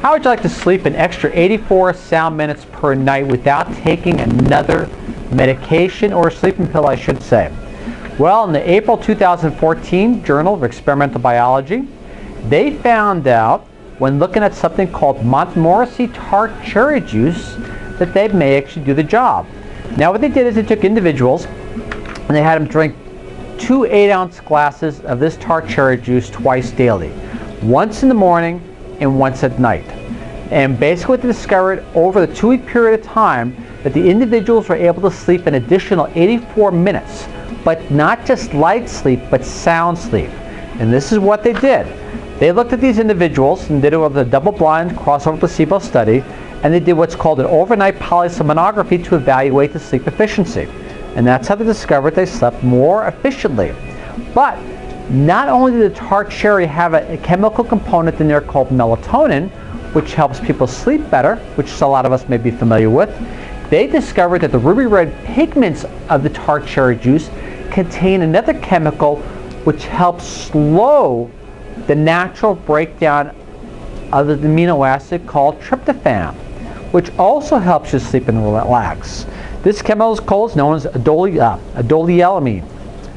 How would you like to sleep an extra 84 sound minutes per night without taking another medication or sleeping pill, I should say? Well, in the April 2014 Journal of Experimental Biology, they found out when looking at something called Montmorency tart cherry juice that they may actually do the job. Now what they did is they took individuals and they had them drink two 8-ounce glasses of this tart cherry juice twice daily. Once in the morning and once at night. And basically they discovered over the two-week period of time that the individuals were able to sleep an additional 84 minutes, but not just light sleep, but sound sleep. And this is what they did. They looked at these individuals and did it with a double-blind crossover placebo study, and they did what's called an overnight polysomnography to evaluate the sleep efficiency. And that's how they discovered they slept more efficiently. But not only did the tart cherry have a, a chemical component in there called melatonin, which helps people sleep better, which a lot of us may be familiar with, they discovered that the ruby red pigments of the tart cherry juice contain another chemical which helps slow the natural breakdown of the amino acid called tryptophan, which also helps you sleep and relax. This chemical is known as adole, uh,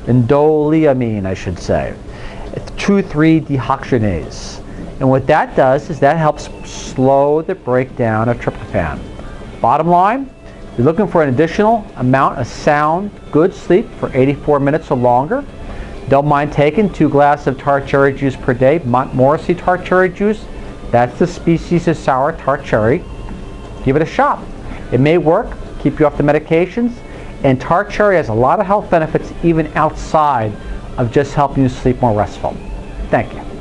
indoleamine I should say, two three dehydrogenase, And what that does is that helps slow the breakdown of tryptophan. Bottom line, you're looking for an additional amount of sound, good sleep for 84 minutes or longer. Don't mind taking two glasses of tart cherry juice per day, Montmorency tart cherry juice. That's the species of sour tart cherry. Give it a shot. It may work, keep you off the medications, and tart cherry has a lot of health benefits even outside of just helping you sleep more restful. Thank you.